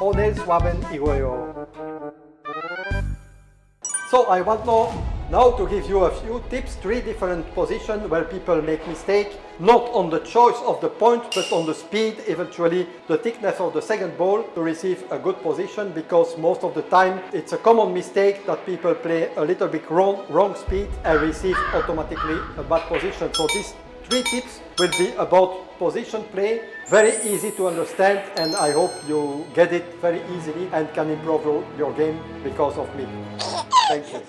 오늘 수업은 이거예요. So I want now, now to give you a few tips, three different positions where people make mistake, not on the choice of the point, but on the speed, eventually the thickness of the second ball to receive a good position because most of the time it's a common mistake that people play a little bit wrong, wrong speed and receive automatically a bad position. So these three tips will be about position play. Very easy to understand and I hope you get it very easily and can improve your game because of me. Thank you.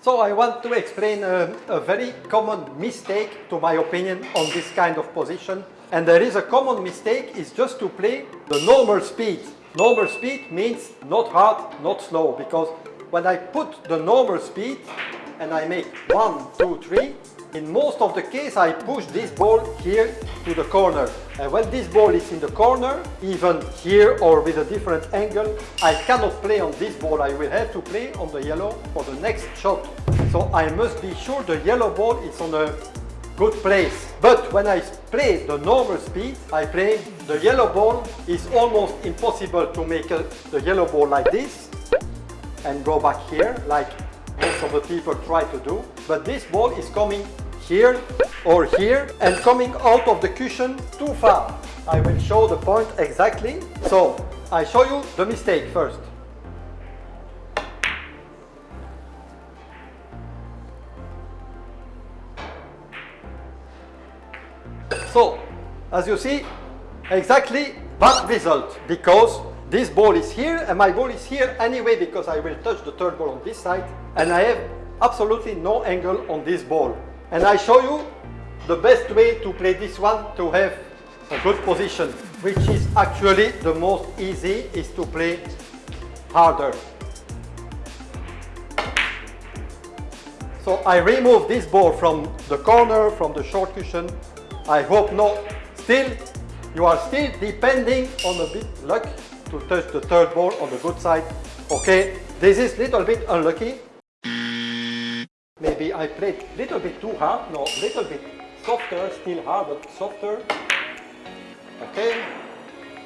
So I want to explain a, a very common mistake to my opinion on this kind of position. And there is a common mistake is just to play the normal speed. Normal speed means not hard, not slow because when I put the normal speed, and I make one, two, three, in most of the case I push this ball here to the corner. And when this ball is in the corner even here or with a different angle I cannot play on this ball. I will have to play on the yellow for the next shot. So I must be sure the yellow ball is on a good place. But when I play the normal speed I play the yellow ball is almost impossible to make a, the yellow ball like this and go back here like most of the people try to do. But this ball is coming here or here and coming out of the cushion too far. I will show the point exactly. So I show you the mistake first. So, as you see, exactly bad result because this ball is here and my ball is here anyway because I will touch the third ball on this side and I have absolutely no angle on this ball. And I show you the best way to play this one to have a good position, which is actually the most easy is to play harder. So I remove this ball from the corner, from the short cushion. I hope not. Still, you are still depending on a bit luck to touch the third ball on the good side. Okay, this is little bit unlucky. Maybe I played little bit too hard, no, little bit softer, still hard, but softer. Okay,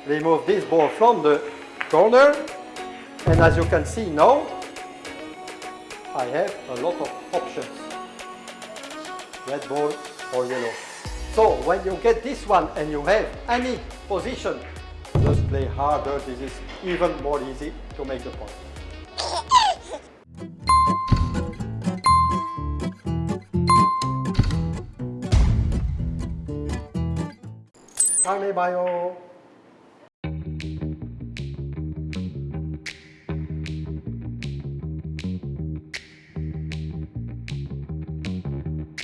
remove this ball from the corner. And as you can see now, I have a lot of options. Red ball or yellow. So when you get this one and you have any position play harder, this is even more easy to make the point. Carne